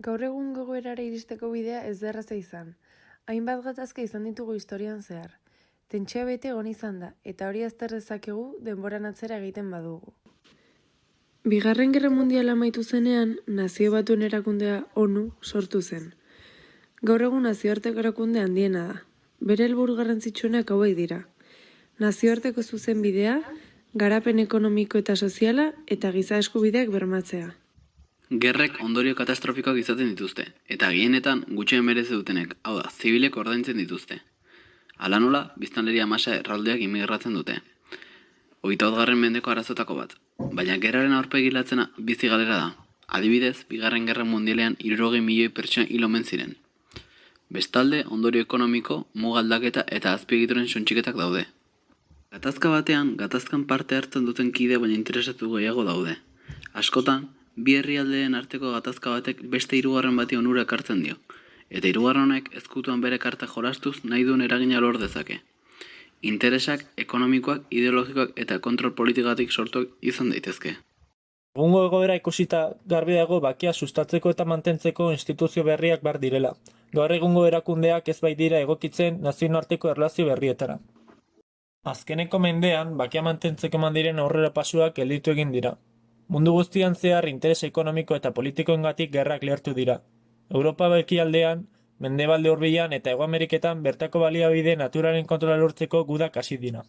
Gaur egun gogoerara iristeko bidea ez da erraza izan. Hainbat gatazka izan ditugu historian zehar. Tentsioa bete egon izan da, eta hori azter dezakegu denboran atzera egiten badugu. Bigarren Gerra Mundiala amaitu zenean, nazio batuen erakundea ONU sortu zen. Gaur egun nazioarteko erakunde handiena da. Bere helburu garrantzitsuenak hauek dira. Nazioarteko zuzen bidea, garapen ekonomiko eta soziala eta giza eskubideak bermatzea. Gerrek ondorio katastrofikoak izaten dituzte, eta gehienetan gutxien merezi dutenek, hau da, zibilek ordaintzen dituzte. Hala nola, biztanleria masa erraldeak imigratzen dute. Hogeita garren mendeko arazotako bat, baina gerraren aurpegilatzena bizi galera da. Adibidez, bigarren gerra mundialean irurogei milioi pertsona hil omen ziren. Bestalde, ondorio ekonomiko, mugaldaketa eta azpiegituren sontxiketak daude. Gatazka batean, gatazkan parte hartzen duten kide baina interesatu gehiago daude. Askotan, bi herrialdeen arteko gatazka batek beste hirugarren bati onura ekartzen dio. Eta hirugarren honek ezkutuan bere karta jolastuz nahi duen eragina lor dezake. Interesak ekonomikoak, ideologikoak eta kontrol politikatik sortuak izan daitezke. Egungo egoera ikusita garbi dago bakia sustatzeko eta mantentzeko instituzio berriak behar direla. Gaur egungo erakundeak ez bai dira egokitzen nazioarteko erlazio berrietara. Azkeneko mendean, bakia mantentzeko mandiren aurrera pasuak gelditu egin dira. Mundu guztian zehar interes ekonomiko eta politikoengatik gerrak lehertu dira. Europa bekialdean, mendebalde hurbilan eta Hego Ameriketan bertako baliabide naturalen kontrola lortzeko gudak hasi dira.